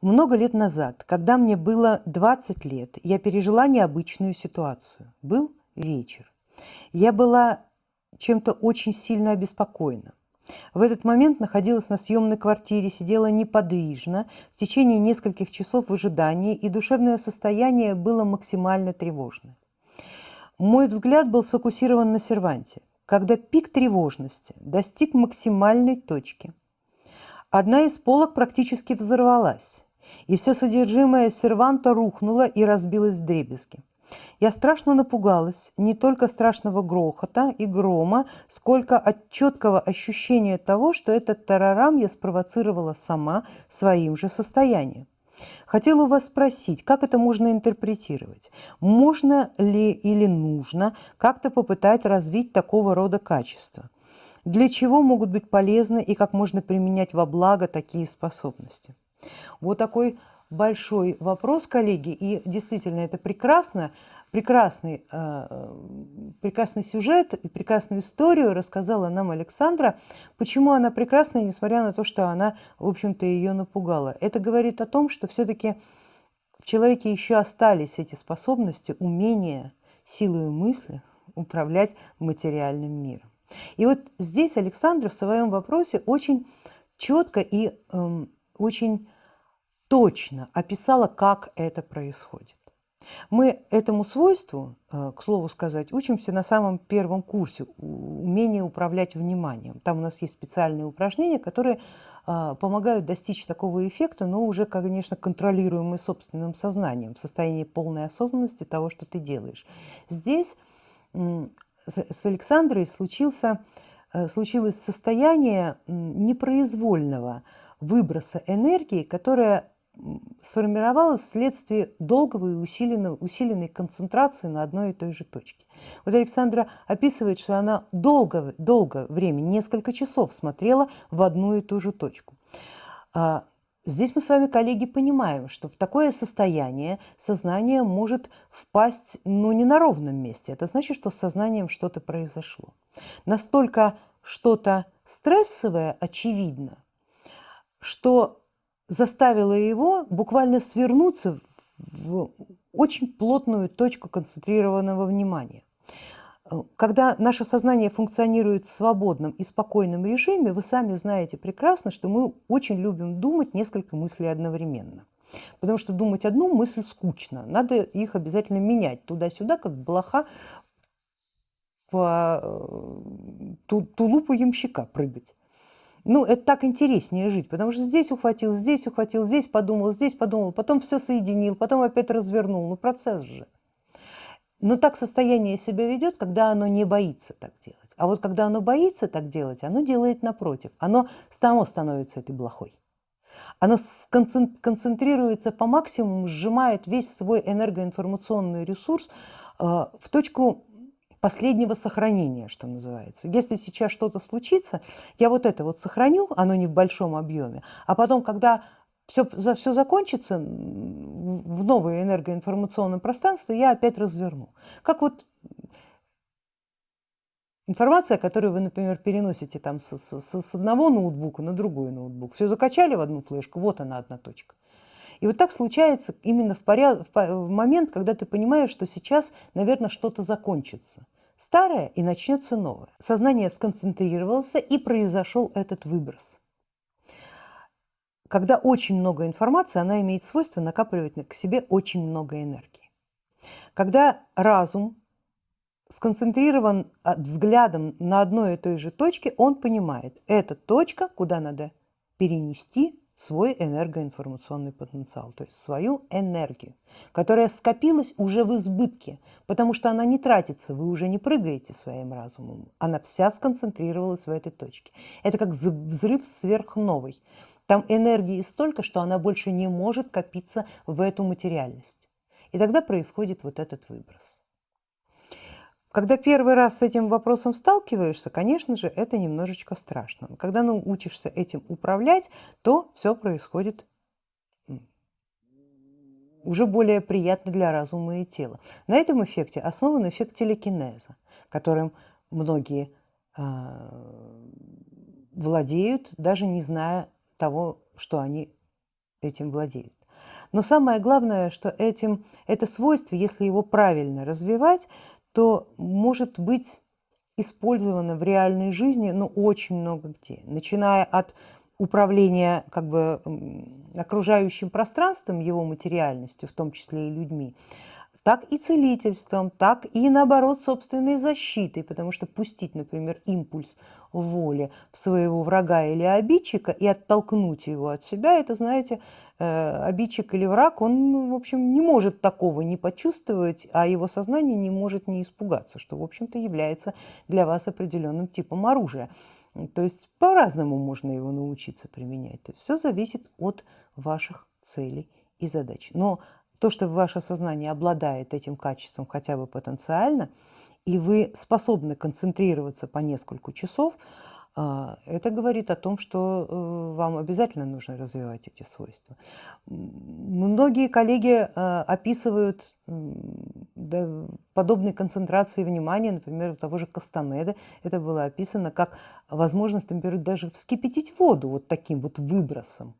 Много лет назад, когда мне было 20 лет, я пережила необычную ситуацию. Был вечер. Я была чем-то очень сильно обеспокоена. В этот момент находилась на съемной квартире, сидела неподвижно в течение нескольких часов в ожидании, и душевное состояние было максимально тревожное. Мой взгляд был сфокусирован на серванте. Когда пик тревожности достиг максимальной точки, одна из полок практически взорвалась и все содержимое серванта рухнуло и разбилось в дребезги. Я страшно напугалась не только страшного грохота и грома, сколько от четкого ощущения того, что этот тарарам я спровоцировала сама своим же состоянием. Хотела у вас спросить, как это можно интерпретировать? Можно ли или нужно как-то попытать развить такого рода качества? Для чего могут быть полезны и как можно применять во благо такие способности? Вот такой большой вопрос, коллеги, и действительно это прекрасно, прекрасный, э, прекрасный сюжет и прекрасную историю рассказала нам Александра. Почему она прекрасна, несмотря на то, что она, в общем-то, ее напугала? Это говорит о том, что все-таки в человеке еще остались эти способности, умения, силой мысли управлять материальным миром. И вот здесь Александра в своем вопросе очень четко и эм, очень точно описала, как это происходит. Мы этому свойству, э, к слову сказать, учимся на самом первом курсе умение управлять вниманием. Там у нас есть специальные упражнения, которые э, помогают достичь такого эффекта, но уже, конечно, контролируемый собственным сознанием, в состоянии полной осознанности того, что ты делаешь. Здесь с Александрой случился, э, случилось состояние непроизвольного выброса энергии, которая сформировалась вследствие долгого и усиленного, усиленной концентрации на одной и той же точке. Вот Александра описывает, что она долго, долго времени, несколько часов смотрела в одну и ту же точку. А, здесь мы с вами, коллеги, понимаем, что в такое состояние сознание может впасть ну, не на ровном месте. Это значит, что с сознанием что-то произошло. Настолько что-то стрессовое очевидно, что заставило его буквально свернуться в очень плотную точку концентрированного внимания. Когда наше сознание функционирует в свободном и спокойном режиме, вы сами знаете прекрасно, что мы очень любим думать несколько мыслей одновременно. Потому что думать одну мысль скучно, надо их обязательно менять туда-сюда, как блоха по э, тулупу ямщика прыгать. Ну, это так интереснее жить, потому что здесь ухватил, здесь ухватил, здесь подумал, здесь подумал, потом все соединил, потом опять развернул. Ну, процесс же. Но так состояние себя ведет, когда оно не боится так делать. А вот когда оно боится так делать, оно делает напротив. Оно само становится этой блохой. Оно концентрируется по максимуму, сжимает весь свой энергоинформационный ресурс э, в точку последнего сохранения, что называется. Если сейчас что-то случится, я вот это вот сохраню, оно не в большом объеме, а потом, когда все, все закончится в новое энергоинформационное пространство, я опять разверну. Как вот информация, которую вы, например, переносите там с, с, с одного ноутбука на другой ноутбук. Все закачали в одну флешку, вот она одна точка. И вот так случается именно в, поряд... в момент, когда ты понимаешь, что сейчас, наверное, что-то закончится. Старое и начнется новое. Сознание сконцентрировалось и произошел этот выброс. Когда очень много информации, она имеет свойство накапливать к себе очень много энергии. Когда разум сконцентрирован а, взглядом на одной и той же точке, он понимает, это точка, куда надо перенести свой энергоинформационный потенциал, то есть свою энергию, которая скопилась уже в избытке, потому что она не тратится, вы уже не прыгаете своим разумом, она вся сконцентрировалась в этой точке. Это как взрыв сверхновой. Там энергии столько, что она больше не может копиться в эту материальность. И тогда происходит вот этот выброс. Когда первый раз с этим вопросом сталкиваешься, конечно же, это немножечко страшно. Когда научишься этим управлять, то все происходит уже более приятно для разума и тела. На этом эффекте основан эффект телекинеза, которым многие э, владеют, даже не зная того, что они этим владеют. Но самое главное, что этим, это свойство, если его правильно развивать, то может быть использовано в реальной жизни ну, очень много где, начиная от управления как бы, окружающим пространством, его материальностью, в том числе и людьми, так и целительством, так и наоборот собственной защитой, потому что пустить, например, импульс воли в своего врага или обидчика и оттолкнуть его от себя, это, знаете, э, обидчик или враг, он, в общем, не может такого не почувствовать, а его сознание не может не испугаться, что, в общем-то, является для вас определенным типом оружия. То есть по-разному можно его научиться применять. То все зависит от ваших целей и задач. Но то, что ваше сознание обладает этим качеством хотя бы потенциально, и вы способны концентрироваться по несколько часов, а, это говорит о том, что э, вам обязательно нужно развивать эти свойства. Многие коллеги а, описывают подобной концентрации внимания, например, у того же Кастанеда, это было описано как возможность, например, даже вскипятить воду вот таким вот выбросом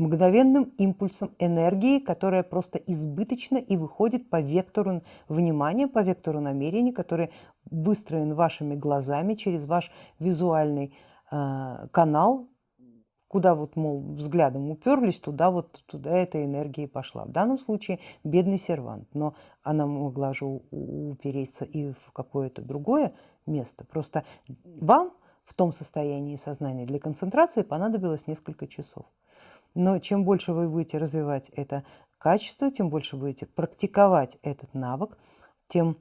мгновенным импульсом энергии, которая просто избыточна и выходит по вектору внимания, по вектору намерений, который выстроен вашими глазами через ваш визуальный э, канал, куда вот, мол, взглядом уперлись, туда вот туда эта энергия и пошла. В данном случае бедный сервант, но она могла же упереться и в какое-то другое место. Просто вам в том состоянии сознания для концентрации понадобилось несколько часов. Но чем больше вы будете развивать это качество, тем больше будете практиковать этот навык, тем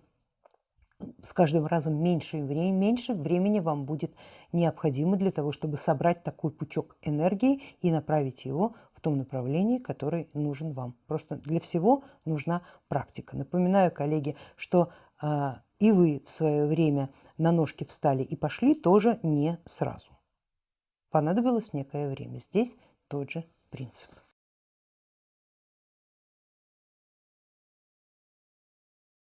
с каждым разом меньше и времени, меньше времени вам будет необходимо для того, чтобы собрать такой пучок энергии и направить его в том направлении, который нужен вам. Просто для всего нужна практика. Напоминаю, коллеги, что э, и вы в свое время на ножки встали и пошли тоже не сразу. Понадобилось некое время. Здесь тот же принцип.